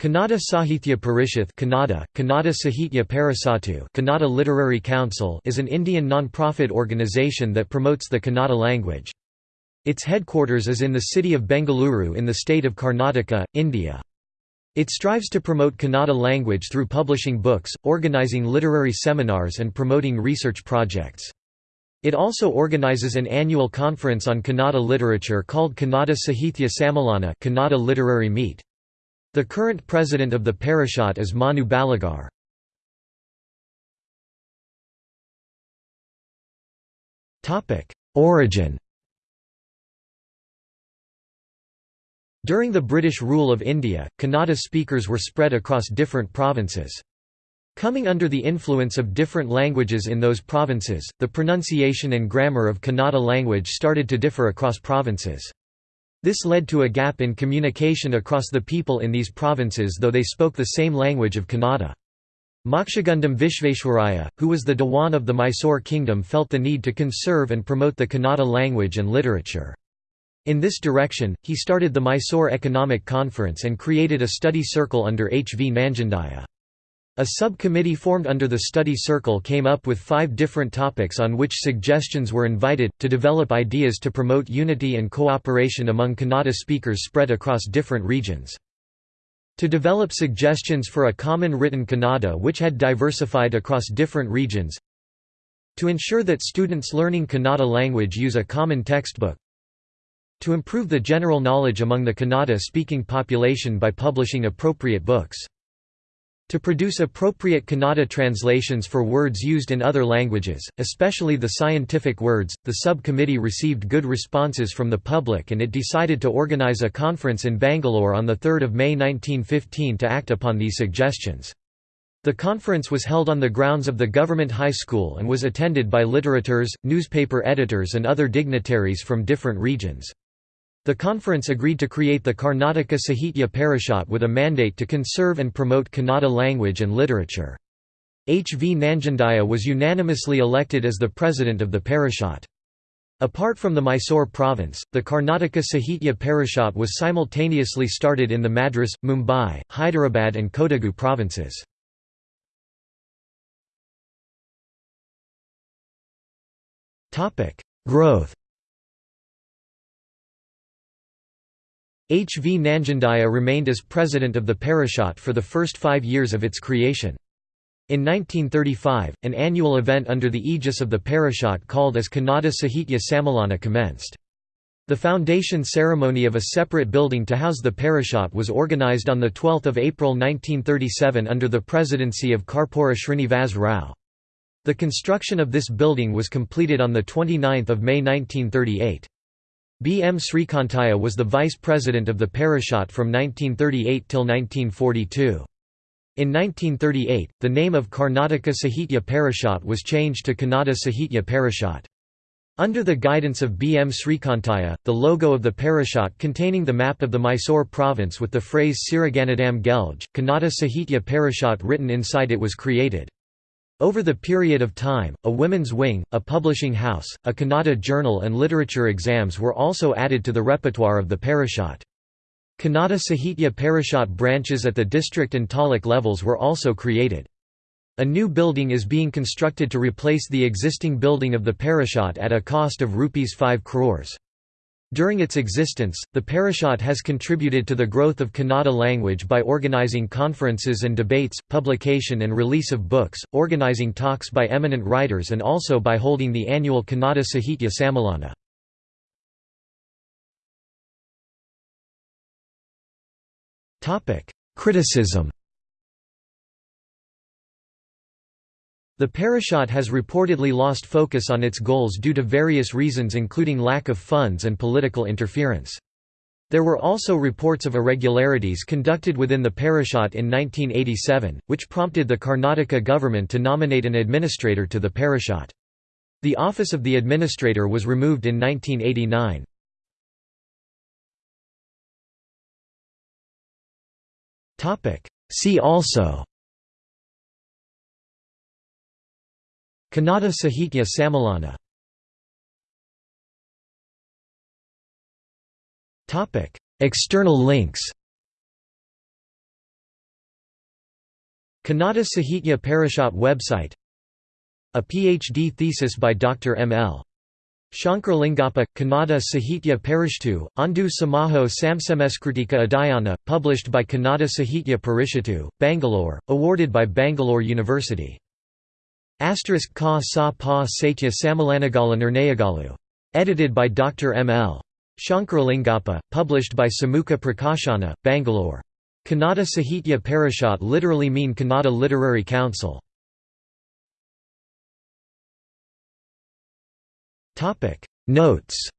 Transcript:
Kannada Sahithya Parishath Kannada, Kannada Sahitya Parisatu Kannada Literary Council is an Indian non-profit organisation that promotes the Kannada language. Its headquarters is in the city of Bengaluru in the state of Karnataka, India. It strives to promote Kannada language through publishing books, organising literary seminars and promoting research projects. It also organises an annual conference on Kannada literature called Kannada Sahithya Sammelana Kannada Literary Meet. The current president of the Parishad is Manu Baligar. Origin During the British rule of India, Kannada speakers were spread across different provinces. Coming under the influence of different languages in those provinces, the pronunciation and grammar of Kannada language started to differ across provinces. This led to a gap in communication across the people in these provinces though they spoke the same language of Kannada. Mokshagundam Visvesvaraya, who was the Diwan of the Mysore kingdom felt the need to conserve and promote the Kannada language and literature. In this direction, he started the Mysore Economic Conference and created a study circle under H. V. Nanjundaiah. A subcommittee formed under the study circle came up with five different topics on which suggestions were invited, to develop ideas to promote unity and cooperation among Kannada speakers spread across different regions. To develop suggestions for a common written Kannada which had diversified across different regions. To ensure that students learning Kannada language use a common textbook. To improve the general knowledge among the Kannada-speaking population by publishing appropriate books to produce appropriate Kannada translations for words used in other languages, especially the scientific words, the subcommittee received good responses from the public and it decided to organize a conference in Bangalore on 3 May 1915 to act upon these suggestions. The conference was held on the grounds of the government high school and was attended by literateurs, newspaper editors and other dignitaries from different regions. The conference agreed to create the Karnataka Sahitya Parishad with a mandate to conserve and promote Kannada language and literature. H. V. Nanjundaiah was unanimously elected as the president of the Parishad. Apart from the Mysore province, the Karnataka Sahitya Parishad was simultaneously started in the Madras, Mumbai, Hyderabad and Kodagu provinces. Growth H. V. Nanjundaiah remained as president of the Parishad for the first five years of its creation. In 1935, an annual event under the aegis of the Parishad called as Kannada Sahitya Sammelana commenced. The foundation ceremony of a separate building to house the Parishad was organized on 12 April 1937 under the presidency of Karpura Srinivas Rao. The construction of this building was completed on 29 May 1938. B. M. Srikantaiah was the vice president of the Parishad from 1938 till 1942. In 1938, the name of Karnataka Sahitya Parishad was changed to Kannada Sahitya Parishad. Under the guidance of B. M. Srikantaiah, the logo of the Parishad containing the map of the Mysore province with the phrase Sirigannadam Gelge, Kannada Sahitya Parishad written inside it was created. Over the period of time, a women's wing, a publishing house, a Kannada journal and literature exams were also added to the repertoire of the Parishad. Kannada Sahitya Parishad branches at the district and taluk levels were also created. A new building is being constructed to replace the existing building of the Parishad at a cost of Rs 5 crores. During its existence, the Parishad has contributed to the growth of Kannada language by organizing conferences and debates, publication and release of books, organizing talks by eminent writers and also by holding the annual Kannada Sahitya Sammelana. Criticism The Parishad has reportedly lost focus on its goals due to various reasons including lack of funds and political interference. There were also reports of irregularities conducted within the Parishad in 1987, which prompted the Karnataka government to nominate an administrator to the Parishad. The office of the administrator was removed in 1989. See also Kannada Sahitya Sammelana External links Kannada Sahitya Parishot website A PhD thesis by Dr. M. L. Shankaralingappa, Kannada Sahitya Parishtu, Andu Samaho Samsameskritika Adhyana, published by Kannada Sahitya Parishatu, Bangalore, awarded by Bangalore University. Asterisk ka sa pa satya samalanagala nirnayagalu. Edited by Dr. M. L. Shankaralingappa, published by Samukha Prakashana, Bangalore. Kannada Sahitya Parishot literally mean Kannada Literary Council. Notes